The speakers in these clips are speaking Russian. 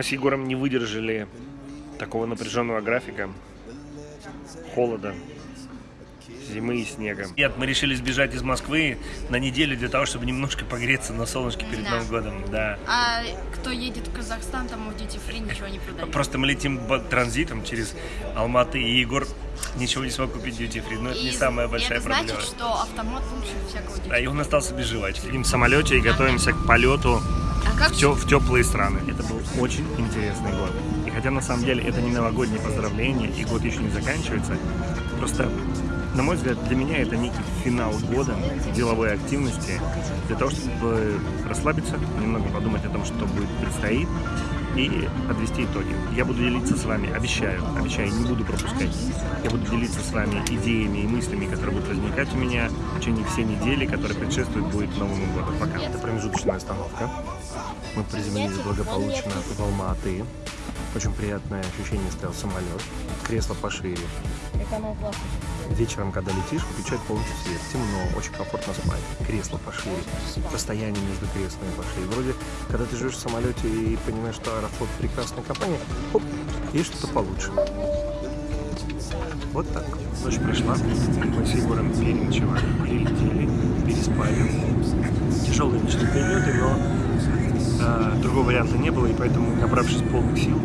Мы с Егором не выдержали такого напряженного графика, холода, зимы и снега. Нет, мы решили сбежать из Москвы на неделю для того, чтобы немножко погреться на солнышке перед Да. Новым годом. Да. А кто едет в Казахстан, там в Duty Free ничего не продают. Просто мы летим транзитом через Алматы, и Егор ничего не смог купить duty free. Но это не И- самая и большая это проблема. значит, что автомат лучше всякого Duty Да, и он остался без жвачки. Сидим в самолете и готовимся к полету как в, тё- в теплые страны. Это был очень интересный год. И хотя на самом деле это не новогоднее поздравление, и год еще не заканчивается, просто, на мой взгляд, для меня это некий финал года деловой активности, для того, чтобы расслабиться, немного подумать о том, что будет предстоит, и подвести итоги. Я буду делиться с вами, обещаю, обещаю, не буду пропускать. Я буду делиться с вами идеями и мыслями, которые будут возникать у меня в течение всей недели, которая предшествует будет Новому году. Пока. Это промежуточная остановка. Мы приземлились благополучно в Алма-Аты. Очень приятное ощущение стоял самолет. Кресло пошире. Вечером, когда летишь, включать полностью свет. Темно, очень комфортно спать. Кресло пошире. Расстояние между креслами пошире. Вроде, когда ты живешь в самолете и понимаешь, что Аэрофлот прекрасная компания, хоп, есть что-то получше. Вот так. Ночь пришла. Мы с Егором переночевали, перелетели, переспали. Тяжелые ночные перелеты, но а, другого варианта не было, и поэтому, набравшись полных сил,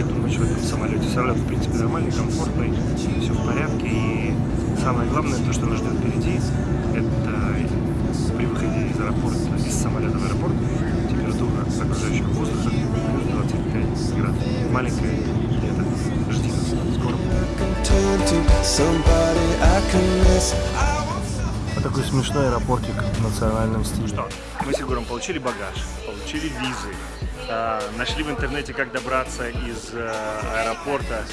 эту ночь в этом самолете. Самолет, в принципе, нормальный, комфортный, все в порядке. И самое главное, то, что нас ждет впереди, это при выходе из аэропорта, из самолета в аэропорт, температура окружающего воздуха плюс 25 градусов. Маленькая лето. Жди нас. Скоро. Вот такой смешной аэропортик в национальном стиле. Что? Мы с Егором получили багаж, получили визы, нашли в интернете, как добраться из э, аэропорта.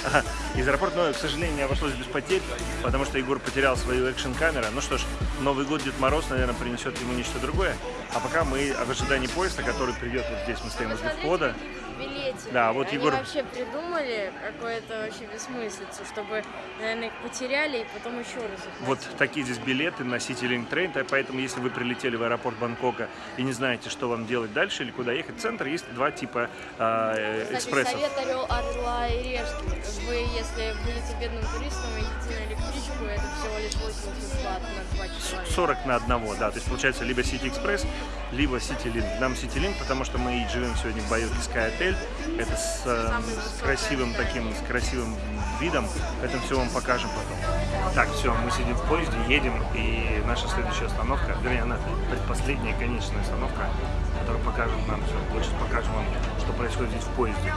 Из аэропорта, но, к сожалению, не обошлось без потерь, потому что Егор потерял свою экшн-камеру. Ну что ж, Новый год Дед Мороз, наверное, принесет ему нечто другое. А пока мы в ожидании поезда, который придет вот здесь, мы стоим возле входа. билете. Да, вот Они Егор- вообще придумали какое-то вообще бессмыслицу, чтобы, наверное, их потеряли и потом еще раз их Вот такие здесь билеты на City Link Train, поэтому если вы прилетели в аэропорт Бангкока и не знаете, что вам делать дальше или куда ехать, в центр есть два типа э, Кстати, экспрессов. совет орел, орла и решки. Вы, если будете бедным туристом идите на электричку, это всего лишь 80 бат на 2 человека. 40 на одного, да. То есть получается либо City Express, либо City Link. Нам City Link, потому что мы и живем сегодня в Байоке Sky Hotel. Это с, э, с красивым таким, с красивым видом. Это все вам покажем потом. Так, все, мы сидим в поезде, едем, и наша следующая остановка, вернее, она предпоследняя конечная остановка, которая покажет нам все. Вот сейчас вам, что происходит здесь в поезде.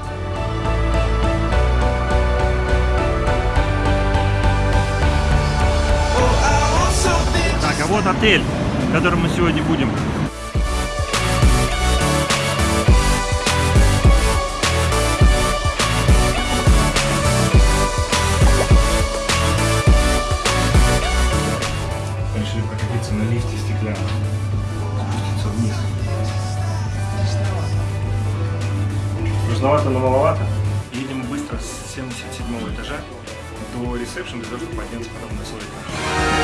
Так, а вот отель, в котором мы сегодня будем. Прокатиться на лифте стеклянном. Спуститься вниз. Нужновато, но маловато. Едем быстро с 77 этажа до ресепшн для того, чтобы подняться потом на свой этаж.